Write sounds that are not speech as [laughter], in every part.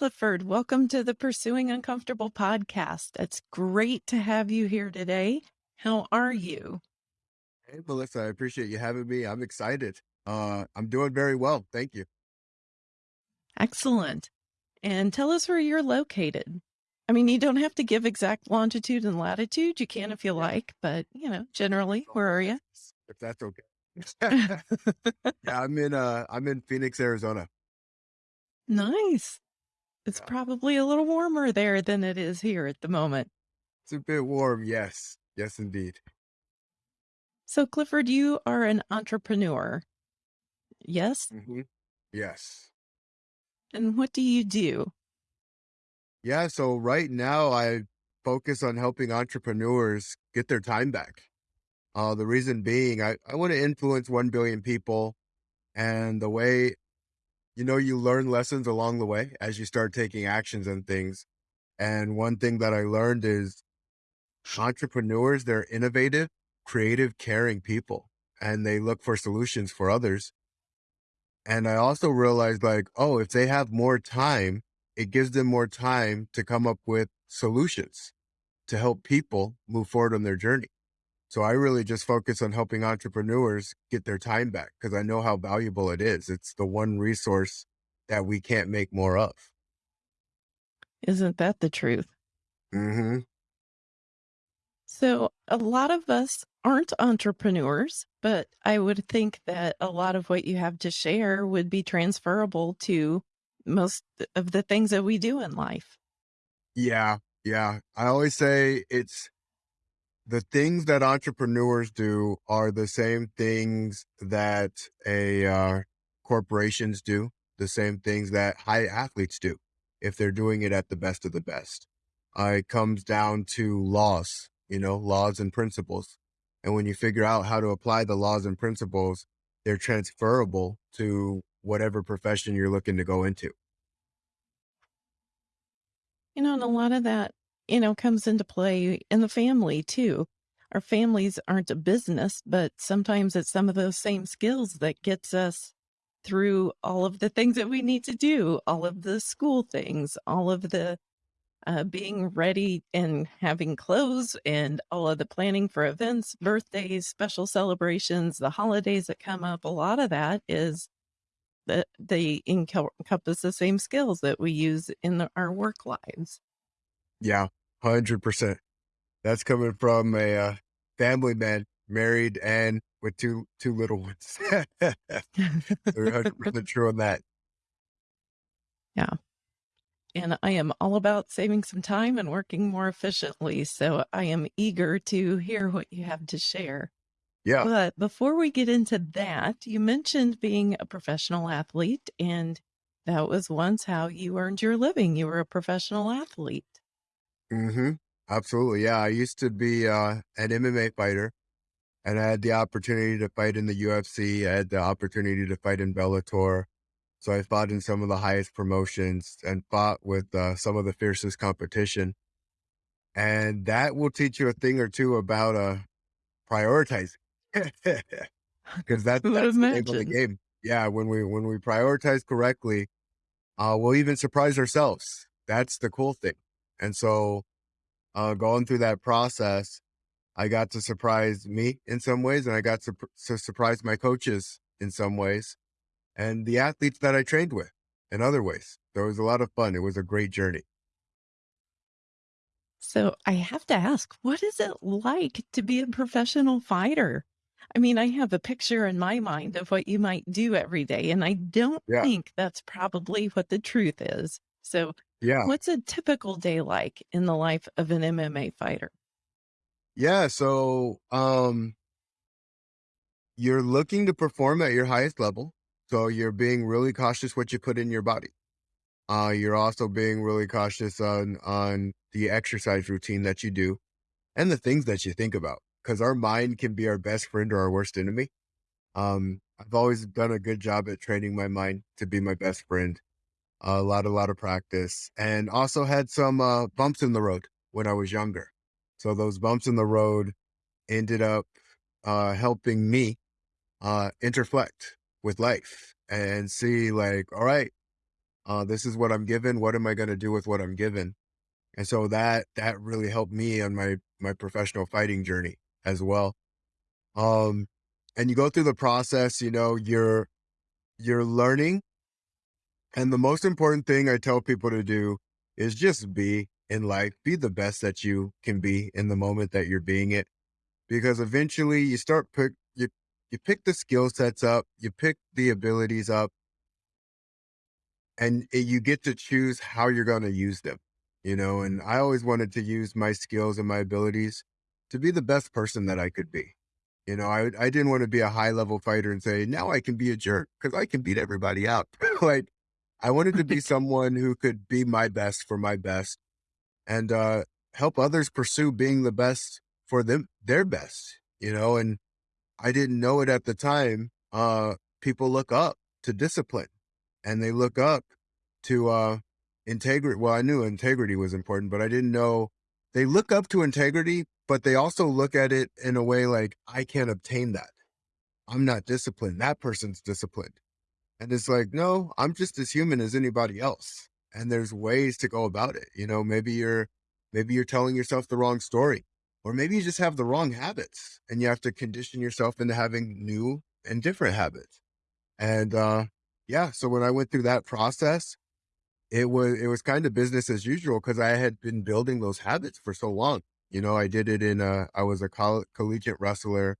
Clifford. Welcome to the Pursuing Uncomfortable podcast. It's great to have you here today. How are you? Hey, Melissa, I appreciate you having me. I'm excited. Uh, I'm doing very well. Thank you. Excellent. And tell us where you're located. I mean, you don't have to give exact longitude and latitude. You can if you like, but you know, generally, where are you? If that's okay. [laughs] [laughs] yeah, I'm in uh I'm in Phoenix, Arizona. nice. It's probably a little warmer there than it is here at the moment. It's a bit warm, yes. Yes indeed. So, Clifford, you are an entrepreneur. Yes. hmm Yes. And what do you do? Yeah, so right now I focus on helping entrepreneurs get their time back. Uh the reason being I, I want to influence one billion people and the way you know you learn lessons along the way as you start taking actions and things. And one thing that I learned is entrepreneurs, they're innovative, creative, caring people, and they look for solutions for others. And I also realized, like, oh, if they have more time, it gives them more time to come up with solutions to help people move forward on their journey. So I really just focus on helping entrepreneurs get their time back because I know how valuable it is. It's the one resource that we can't make more of. Isn't that the truth? hmm So, a lot of us aren't entrepreneurs, but I would think that a lot of what you have to share would be transferable to most of the things that we do in life. Yeah. Yeah. I always say it's the things that entrepreneurs do are the same things that a uh, corporations do, the same things that high athletes do if they're doing it at the best of the best. Uh, it comes down to laws, you know, laws and principles. And when you figure out how to apply the laws and principles, they're transferable to whatever profession you're looking to go into. You know, and a lot of that, you know, comes into play in the family too. Our families aren't a business, but sometimes it's some of those same skills that gets us through all of the things that we need to do, all of the school things, all of the uh, being ready and having clothes and all of the planning for events, birthdays, special celebrations, the holidays that come up. A lot of that is that they encompass the same skills that we use in the, our work lives. Yeah, 100%. That's coming from a uh, family man, married and with two two little ones. [laughs] They're 100% true on that. yeah. And I am all about saving some time and working more efficiently. So I am eager to hear what you have to share. Yeah. But before we get into that, you mentioned being a professional athlete, and that was once how you earned your living. You were a professional athlete. Hmm Absolutely. Yeah. I used to be uh, an MMA fighter and I had the opportunity to fight in the UFC. I had the opportunity to fight in Bellator. So I fought in some of the highest promotions and fought with uh, some of the fiercest competition. And that will teach you a thing or two about uh, prioritizing. [laughs] because that's [laughs] that's the name of the game. Yeah, when we when we prioritize correctly, uh, we'll even surprise ourselves. That's the cool thing. And so, uh, going through that process, I got to surprise me in some ways, and I got to, to surprise my coaches in some ways, and the athletes that I trained with in other ways. So it was a lot of fun. It was a great journey. So I have to ask, what is it like to be a professional fighter? I mean, I have a picture in my mind of what you might do every day, and I don't Yeah, think that's probably what the truth is. So, yeah, what's a typical day like in the life of an MMA fighter? yeah. So, um, you're looking to perform at your highest level. So you're being really cautious what you put in your body Uh, you're also being really cautious on on the exercise routine that you do and the things that you think about because our mind can be our best friend or our worst enemy. Um, I've always done a good job at training my mind to be my best friend. A lot, a lot of practice, and also had some uh, bumps in the road when I was younger. So those bumps in the road ended up uh, helping me uh, interflect with life and see like, all right. Uh, this is what I'm given. What am I going to do with what I'm given? And so that that really helped me on my my professional fighting journey as well. Um, and you go through the process, you know, you're you're learning. And the most important thing I tell people to do is just be in life, be the best that you can be in the moment that you're being it. Because eventually you start pick you you pick the skill sets up, you pick the abilities up, and you get to choose how you're going to use them. You know, and I always wanted to use my skills and my abilities to be the best person that I could be you know, I I didn't wanna be a high level fighter and say, "Now I can be a jerk because I can beat everybody out." [laughs] Like, I wanted to be [laughs] someone who could be my best for my best and, uh, help others pursue being the best for them their best, you know, and I didn't know it at the time, uh, people look up to discipline, and they look up to, uh, integrity well, I knew integrity was important, but I didn't know they look up to integrity, but they also look at it in a way like, "I can't obtain that. I'm not disciplined. That person's disciplined." And it's like, "No, I'm just as human as anybody else." And there's ways to go about it, you know, maybe you're maybe you're telling yourself the wrong story, or maybe you just have the wrong habits, and you have to condition yourself into having new and different habits. And, uh, yeah, so when I went through that process, it was it was kind of business as usual because I had been building those habits for so long. You know, I did it in a I was a coll collegiate wrestler,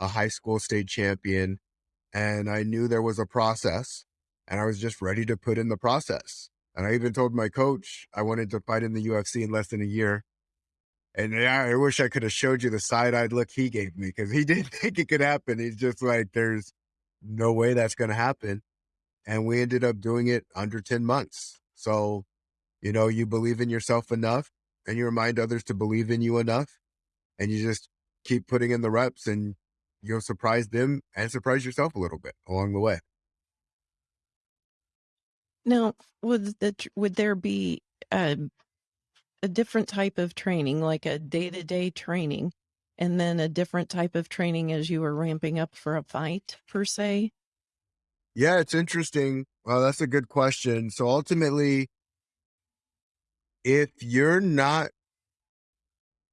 a high school state champion, and I knew there was a process, and I was just ready to put in the process. And I even told my coach I wanted to fight in the UFC in less than a year. And yeah, I wish I could have showed you the side-eyed look he gave me because he [laughs] didn't think it could happen. He's just like, "There's no way that's gonna happen." And we ended up doing it under 10 months. So, you know, you believe in yourself enough and you remind others to believe in you enough, and you just keep putting in the reps and you'll surprise them and surprise yourself a little bit along the way. Now, would the would there be, um, a different type of training, like a day-to-day training, and then a different type of training as you were ramping up for a fight per se? Yeah, it's interesting. Well, that's a good question. So ultimately, if you're not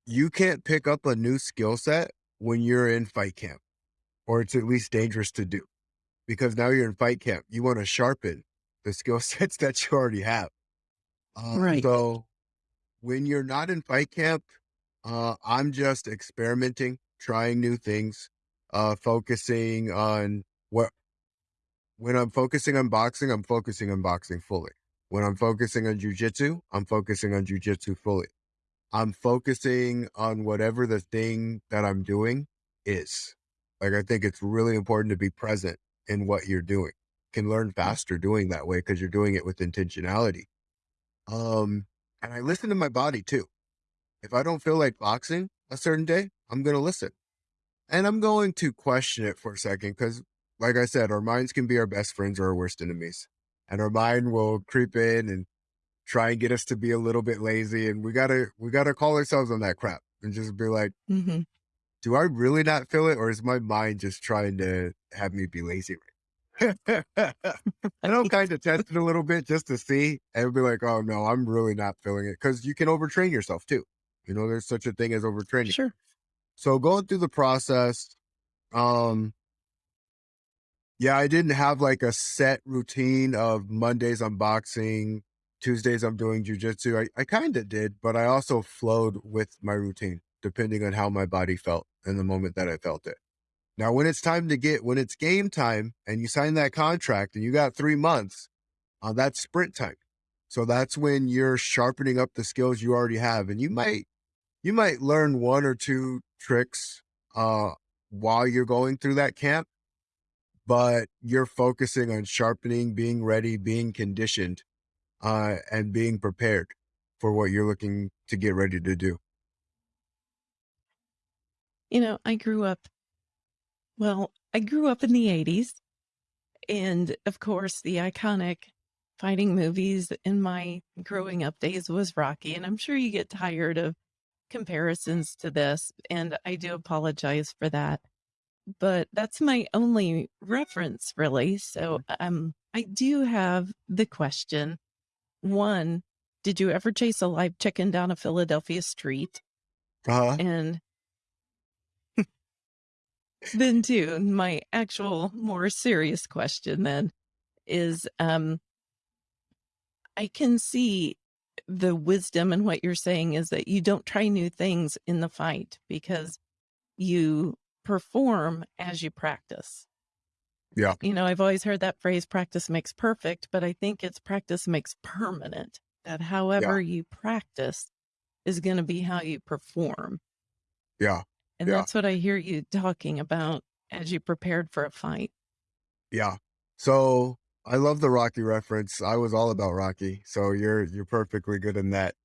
you can't pick up a new skill set when you're in fight camp, or it's at least dangerous to do because now you're in fight camp. You want to sharpen the skill [laughs] sets that you already have. Uh, Right. so when you're not in fight camp, uh, I'm just experimenting, trying new things, uh, focusing on what when I'm focusing on boxing, I'm focusing on boxing fully. When I'm focusing on jujitsu, I'm focusing on jujitsu fully. I'm focusing on whatever the thing that I'm doing is. Like, I think it's really important to be present in what you're doing. Can learn faster doing that way because you're doing it with intentionality. Um, and I listen to my body too. If I don't feel like boxing a certain day, I'm going to listen. And I'm going to question it for a second because, like I said, our minds can be our best friends or our worst enemies. And our mind will creep in and try and get us to be a little bit lazy. And we gotta we gotta call ourselves on that crap and just be like, Mhm. do I really not feel it, or is my mind just trying to have me be lazy? right [laughs] now?" and I'll kind of test it a little bit just to see and be like, oh no, I'm really not feeling it. Cause you can overtrain yourself too. You know, there's such a thing as overtraining. Sure. So going through the process, um, yeah, I didn't have like a set routine of Mondays I'm boxing, Tuesdays I'm doing jujitsu. I, I kind of did, but I also flowed with my routine depending on how my body felt in the moment that I felt it. Now, when it's time to get, when it's game time and you sign that contract and you got three months, uh, that's sprint time. So that's when you're sharpening up the skills you already have. And you might, you might learn one or two tricks, uh, while you're going through that camp but you're focusing on sharpening, being ready, being conditioned, uh, and being prepared for what you're looking to get ready to do. You know, I grew up well, I grew up in the '80s, and, of course, the iconic fighting movies in my growing up days was Rocky, and I'm sure you get tired of comparisons to this, and I do apologize for that. But that's my only reference really, so, um I do have the question. One, did you ever chase a live chicken down a Philadelphia street? Uh-huh. And [laughs] then two, my actual more serious question then is um I can see the wisdom in what you're saying is that you don't try new things in the fight because you perform as you practice. Yeah. You know, I've always heard that phrase practice makes perfect, but I think it's practice makes permanent. That Yeah. however you practice is going to be how you perform. Yeah. And Yeah. that's what I hear you talking about as you prepared for a fight. Yeah. So I love the Rocky reference. I was all about Rocky. So you're you're perfectly good in that.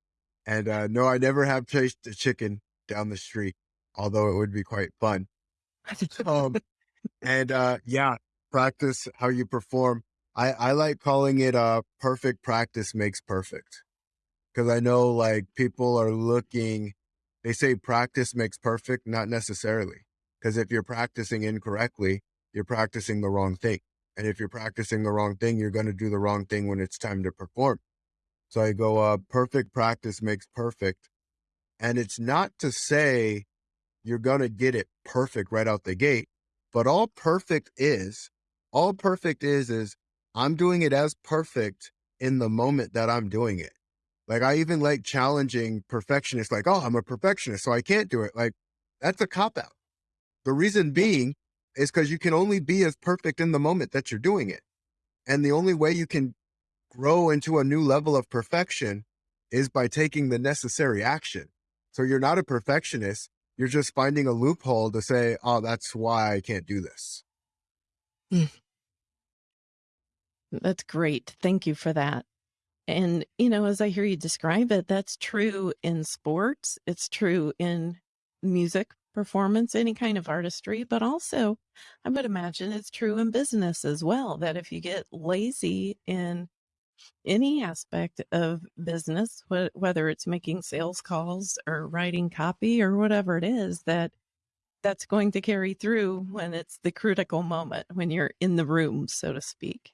And uh no, I never have chased a chicken down the street, although it would be quite fun. [laughs] Um and uh yeah, practice how you perform. I I like calling it a perfect practice makes perfect. Cuz I know like people are looking they say practice makes perfect, not necessarily. Cuz if you're practicing incorrectly, you're practicing the wrong thing. And if you're practicing the wrong thing, you're going to do the wrong thing when it's time to perform. So I go uh perfect practice makes perfect. And it's not to say you're going to get it perfect right out the gate, but all perfect is all perfect is is I'm doing it as perfect in the moment that I'm doing it. Like I even like challenging perfectionists like, "Oh, I'm a perfectionist, so I can't do it." Like that's a cop out. The reason being is cuz you can only be as perfect in the moment that you're doing it. And the only way you can grow into a new level of perfection is by taking the necessary action. So you're not a perfectionist, you're just finding a loophole to say, "Oh, that's why I can't do this." Mm. That's great. Thank you for that. And, you know, as I hear you describe it, that's true in sports, it's true in music performance, any kind of artistry, but also I would imagine it's true in business as well, that if you get lazy in any aspect of business, wh- whether it's making sales calls or writing copy or whatever it is, that that's going to carry through when it's the critical moment, when you're in the room, so to speak.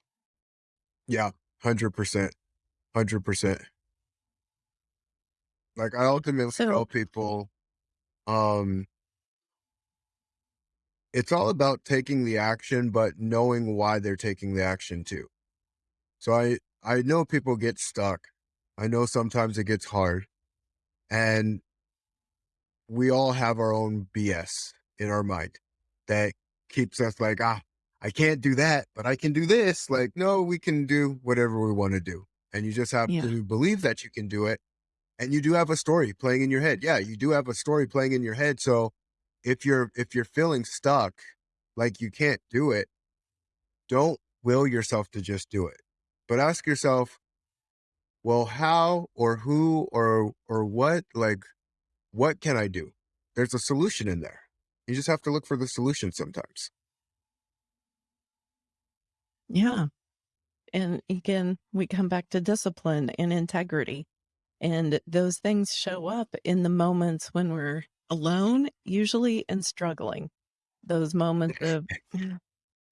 Yeah, 100%. 100%. Like I ultimately So, tell people, um, it's all about taking the action, but knowing why they're taking the action too. So I I know people get stuck. I know sometimes it gets hard, and we all have our own BS in our mind that keeps us like, ah, I can't do that, but I can do this. Like, no, we can do whatever we want to do. And you just have yeah. to believe that you can do it. And you do have a story playing in your head. Yeah, you do have a story playing in your head. So if you're if you're feeling stuck, like you can't do it, don't will yourself to just do it. But ask yourself, well, how or who or or what, like, what can I do? There's a solution in there. You just have to look for the solution sometimes. Yeah. And again, we come back to discipline and integrity. And those things show up in the moments when we're alone, usually and struggling. Those moments [laughs] of,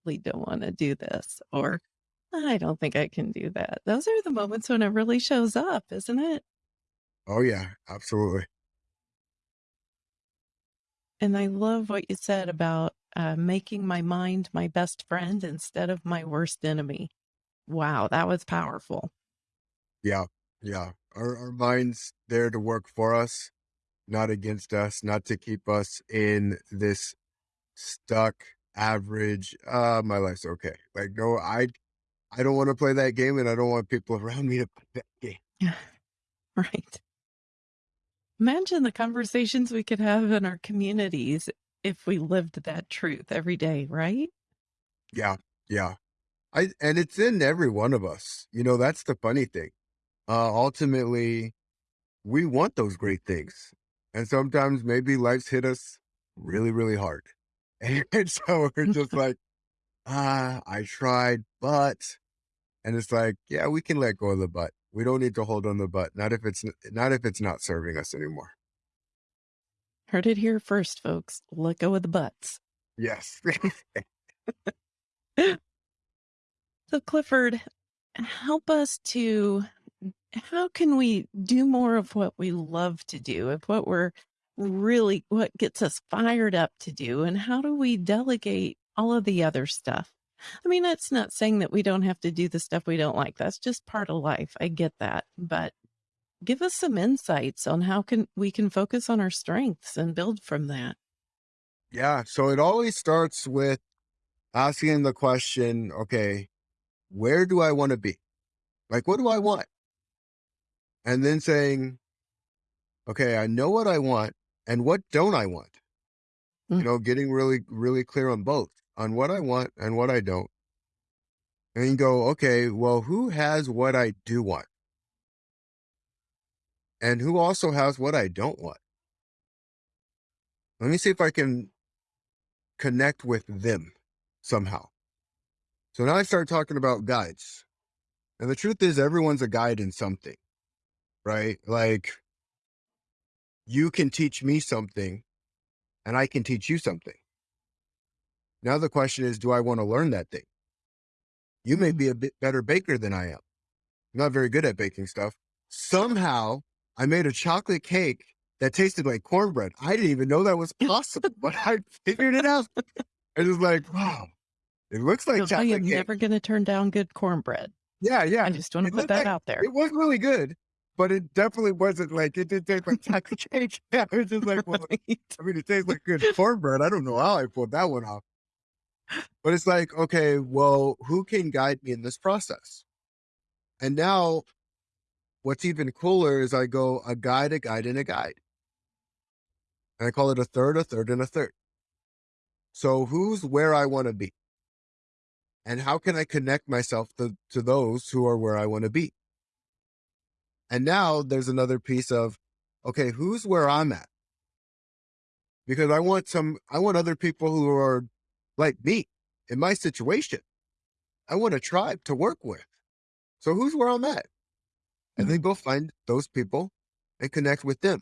we don't want to do this, or I don't think I can do that. Those are the moments when it really shows up, isn't it? Oh yeah, absolutely. And I love what you said about uh, making my mind my best friend instead of my worst enemy. Wow, that was powerful. Yeah, yeah. Our our mind's there to work for us, not against us, not to keep us in this stuck average. Uh, my life's okay. Like, no, I I don't want to play that game, and I don't want people [laughs] around me to play that game. [laughs] right. Imagine the conversations we could have in our communities if we lived that truth every day, right? Yeah, yeah. I and it's in every one of us. You know, that's the funny thing. Uh, ultimately, we want those great things, and sometimes maybe life's hit us really, really hard, [laughs] and so we're just [laughs] like, ah, I tried, but, and it's like, yeah, we can let go of the but. We don't need to hold on the butt. Not if it's not if it's not serving us anymore. Heard it here first, folks. Let go of the butts. Yes. [laughs] [laughs] So, Clifford, help us to how can we do more of what we love to do, of what we're really what gets us fired up to do, and how do we delegate all of the other stuff? I mean, that's not saying that we don't have to do the stuff we don't like. That's just part of life. I get that. But give us some insights on how can we can focus on our strengths and build from that. Yeah. So it always starts with asking the question, okay, where do I want to be? Like, what do I want? And then saying, okay, I know what I want and what don't I want? You Mm, know, getting really, really clear on both, on what I want and what I don't. And go, okay, well, who has what I do want? And who also has what I don't want? Let me see if I can connect with them somehow. So now I start talking about guides. And the truth is, everyone's a guide in something, right? Like you can teach me something and I can teach you something. Now the question is, do I want to learn that thing? You may mm. be a bit better baker than I am. I'm not very good at baking stuff. Somehow I made a chocolate cake that tasted like cornbread. I didn't even know that was possible, [laughs] but I figured it out. It was like, wow, it looks like So I chocolate am cake. never going to turn down good cornbread. Yeah, yeah. I just want to put that like out there. it was really good, but it definitely wasn't like it didn't taste like chocolate [laughs] cake. [laughs] Yeah, it was just like, well, Right. I mean, it tastes like good cornbread. I don't know how I pulled that one off. But it's like, okay, well, who can guide me in this process? And now what's even cooler is I go a guide, a guide, and a guide. And I call it a third, a third, and a third. So who's where I want to be? And how can I connect myself to, to those who are where I want to be? And now there's another piece of, okay, who's where I'm at? Because I want some, I want other people who are like me in my situation. I want a tribe to work with. So who's where I'm at? And Mm, then go find those people and connect with them.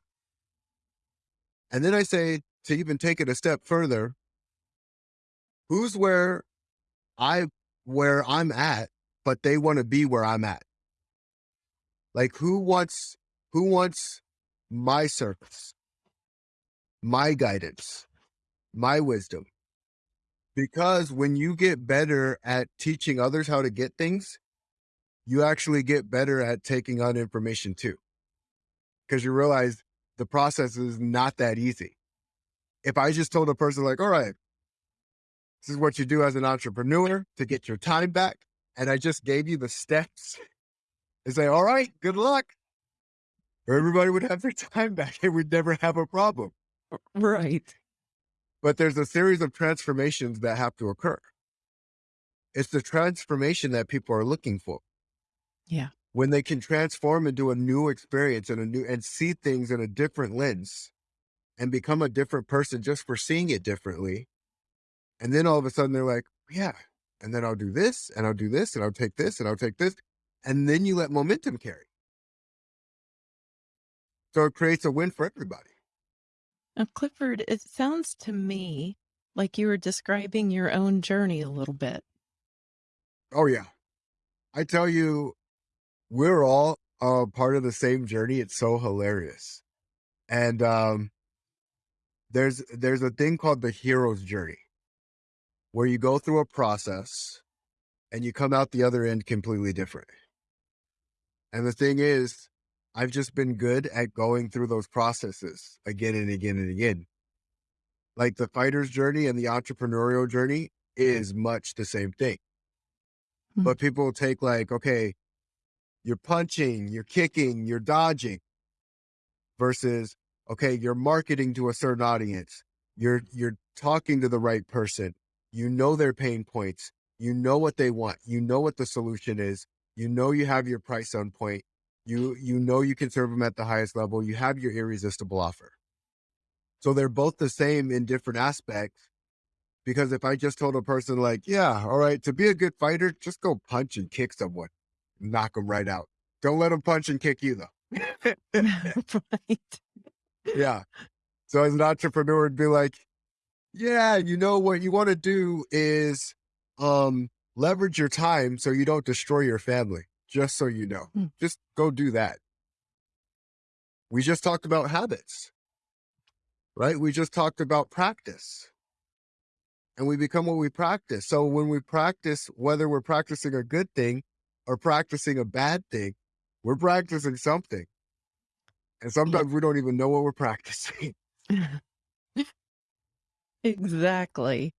And then I say to even take it a step further, who's where I where I'm at, but they want to be where I'm at. Like who wants who wants my service, my guidance, my wisdom? Because when you get better at teaching others how to get things, you actually get better at taking on information too. Because you realize the process is not that easy. If I just told a person like, all right, this is what you do as an entrepreneur to get your time back, and I just gave you the steps and say, all right, good luck. Everybody would have their [laughs] time back and we'd never have a problem. Right. But there's a series of transformations that have to occur. It's the transformation that people are looking for. Yeah. When they can transform into a new experience and a new and see things in a different lens and become a different person just for seeing it differently. And then all of a sudden they're like, yeah, and then I'll do this and I'll do this and I'll take this and I'll take this. And then you let momentum carry. So it creates a win for everybody. Now, Clifford, it sounds to me like you were describing your own journey a little bit. Oh yeah. I tell you, we're all uh, part of the same journey. It's so hilarious. And um, there's there's a thing called the hero's journey, where you go through a process and you come out the other end completely different. And the thing is, I've just been good at going through those processes again and again and again. Like the fighter's journey and the entrepreneurial journey is much the same thing. Mm, But people take like, okay, you're punching, you're kicking, you're dodging versus okay, you're marketing to a certain audience. You're you're talking to the right person. You know their pain points. You know what they want. You know what the solution is. You know you have your price on point. You you know you can serve them at the highest level. You have your irresistible offer. So they're both the same in different aspects. Because if I just told a person like, yeah, all right, to be a good fighter, just go punch and kick someone, knock them right out. Don't let them punch and kick you though. [laughs] right. yeah. So as an entrepreneur, it'd be like, yeah, you know what you want to do is um leverage your time so you don't destroy your family, just so you know. Mm. Just go do that. We just talked about habits, right? We just talked about practice. And we become what we practice. So when we practice, whether we're practicing a good thing or practicing a bad thing, we're practicing something. And Yeah. sometimes we don't even know what we're [laughs] practicing. [laughs] Exactly.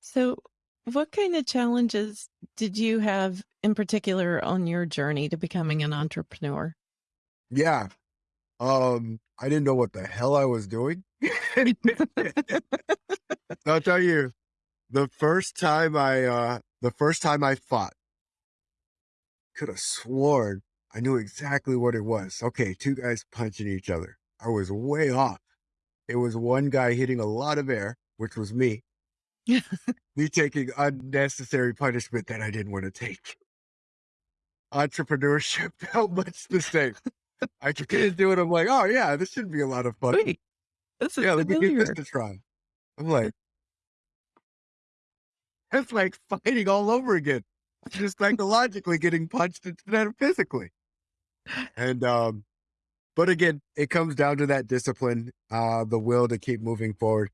So, what kind of challenges did you have in particular on your journey to becoming an entrepreneur? Yeah. Um, I didn't know what the hell I was doing. [laughs] I'll tell you, the first time I uh the first time I fought, could have sworn I knew exactly what it was. Okay, two guys punching each other. I was way off. It was one guy hitting a lot of air, which was me. [laughs] Me taking unnecessary punishment that I didn't want to take. Entrepreneurship [laughs] felt much the same. I couldn't do it. I'm like, oh yeah, this should be a lot of fun. Wait, this is Yeah, let me give this a try. I'm like, it's like fighting all over again. Just psychologically getting punched instead of physically. And um, but again, it comes down to that discipline, uh, the will to keep moving forward.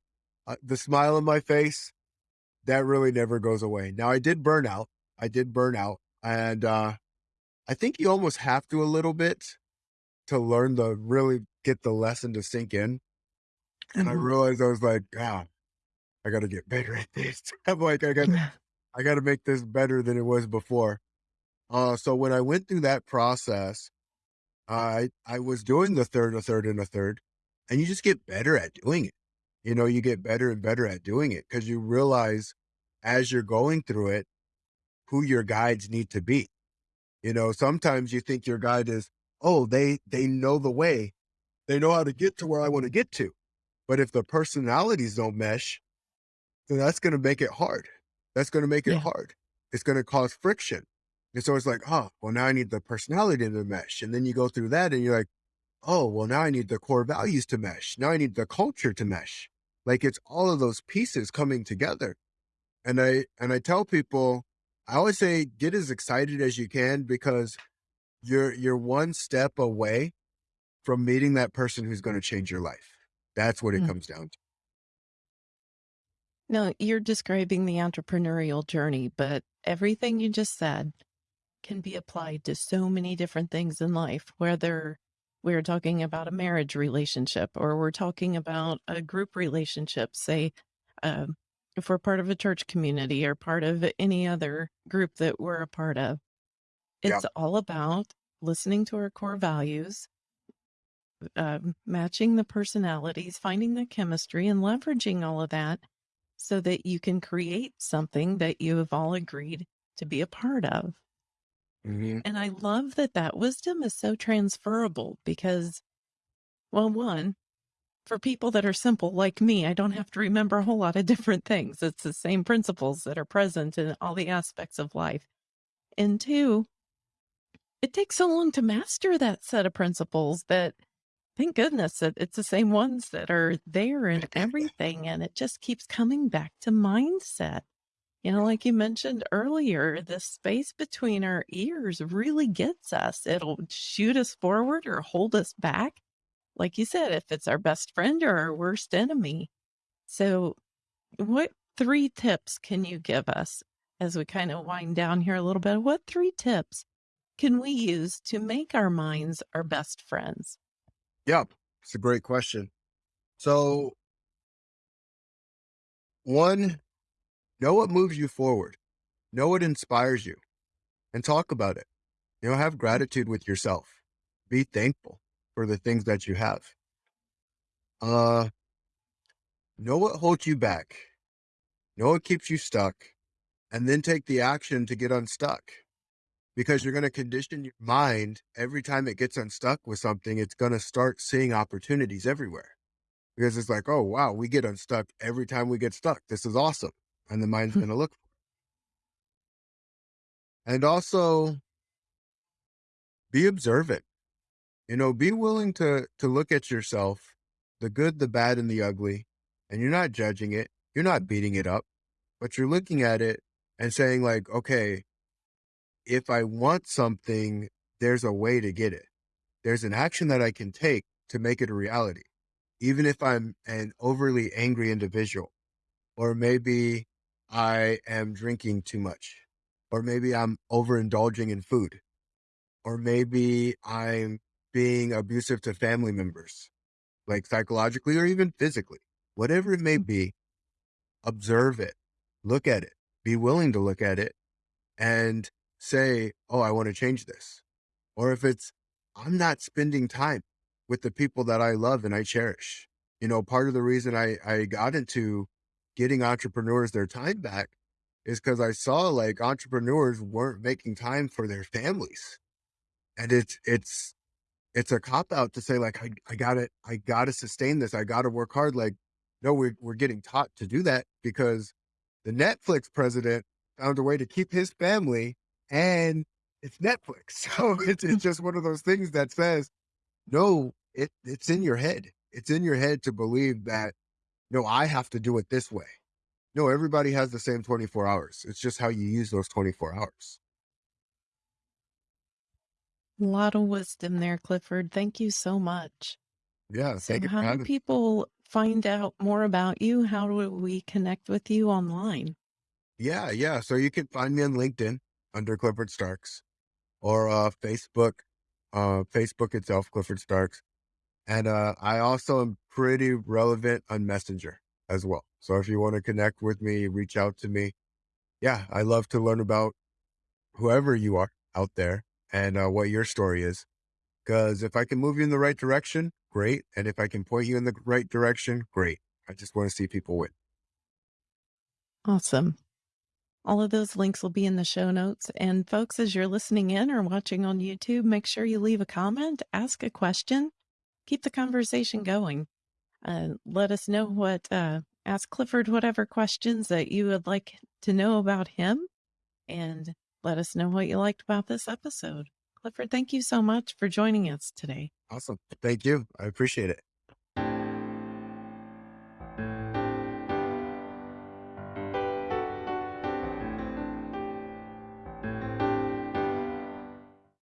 Uh, the smile on my face, that really never goes away. Now I did burn out. I did burn out. And uh I think you almost have to a little bit to learn the really get the lesson to sink in. And I Mhm. realized I was like, God, I gotta get better at this. [laughs] I'm like, I gotta I gotta make this better than it was before. Uh so when I went through that process, I I was doing the third, a third, and a third, and you just get better at doing it. You know, you get better and better at doing it because you realize as you're going through it who your guides need to be. You know, sometimes you think your guide is, oh, they they know the way. They know how to get to where I want to get to. But if the personalities don't mesh, then that's gonna make it hard. That's gonna make it Yeah. hard. It's gonna cause friction. And so it's like, oh, well, now I need the personality to mesh. And then you go through that and you're like, oh, well, now I need the core values to mesh. Now I need the culture to mesh. Like it's all of those pieces coming together. And I and I tell people, I always say get as excited as you can because you're you're one step away from meeting that person who's going to change your life. That's what it Mm. comes down to. No, you're describing the entrepreneurial journey, but everything you just said can be applied to so many different things in life, whether we're talking about a marriage relationship or we're talking about a group relationship, say, um, if we're part of a church community or part of any other group that we're a part of. Yeah. It's all about listening to our core values, um, matching the personalities, finding the chemistry, and leveraging all of that so that you can create something that you have all agreed to be a part of. Mhm. And I love that that wisdom is so transferable because, well, one, for people that are simple like me, I don't have to remember a whole lot of different things. It's the same principles that are present in all the aspects of life. And two, it takes so long to master that set of principles that thank goodness that it's the same ones that are there in everything. And it just keeps coming back to mindset. You know, like you mentioned earlier, the space between our ears really gets us. It'll shoot us forward or hold us back. Like you said, if it's our best friend or our worst enemy. So, what three tips can you give us as we kind of wind down here a little bit? What three tips can we use to make our minds our best friends? Yeah, it's a great question. So, one, know what moves you forward, know what inspires you, and talk about it. You know, have gratitude with yourself. Be thankful for the things that you have. Uh, know what holds you back, know what keeps you stuck, and then take the action to get unstuck. Because you're going to condition your mind every time it gets unstuck with something, it's going to start seeing opportunities everywhere. Because it's like, oh, wow, we get unstuck every time we get stuck. This is awesome. And the mind's Hmm. going to look. And also be observant. You know, be willing to to look at yourself, the good, the bad, and the ugly, and you're not judging it. You're not beating it up, but you're looking at it and saying like, okay, if I want something, there's a way to get it. There's an action that I can take to make it a reality. Even if I'm an overly angry individual, or maybe I am drinking too much, or maybe I'm overindulging in food, or maybe I'm being abusive to family members, like psychologically or even physically, whatever it may mm. be, observe it, look at it, be willing to look at it and say, Oh, I want to change this. Or if it's, I'm not spending time with the people that I love and I cherish. You know, part of the reason I, I got into getting entrepreneurs their time back is because I saw like entrepreneurs weren't making time for their families. And it's it's it's a cop out to say like I, I gotta I gotta sustain this. I gotta work hard. Like, no, we're we're getting taught to do that because the Netflix president found a way to keep his family and it's Netflix. [laughs] So it's it's just one of those things that says, no, it it's in your head. It's in your head to believe that no, I have to do it this way. No, everybody has the same 24 hours. It's just how you use those 24 hours. A lot of wisdom there, Clifford. Thank you so much. Yeah, So, how do people find out more about you? How do we connect with you online? Yeah, yeah. So you can find me on LinkedIn under Clifford Starks or uh Facebook, uh Facebook itself, Clifford Starks. And uh I also am pretty relevant on Messenger as well. So if you want to connect with me, reach out to me. Yeah, I love to learn about whoever you are out there and uh, what your story is. Because if I can move you in the right direction, great. And if I can point you in the right direction, great. I just want to see people win. Awesome. All of those links will be in the show notes. And folks, as you're listening in or watching on YouTube, make sure you leave a comment, ask a question, keep the conversation going. Uh, let us know what, uh, ask Clifford whatever questions that you would like to know about him, and let us know what you liked about this episode. Clifford, thank you so much for joining us today. Awesome. Thank you. I appreciate it.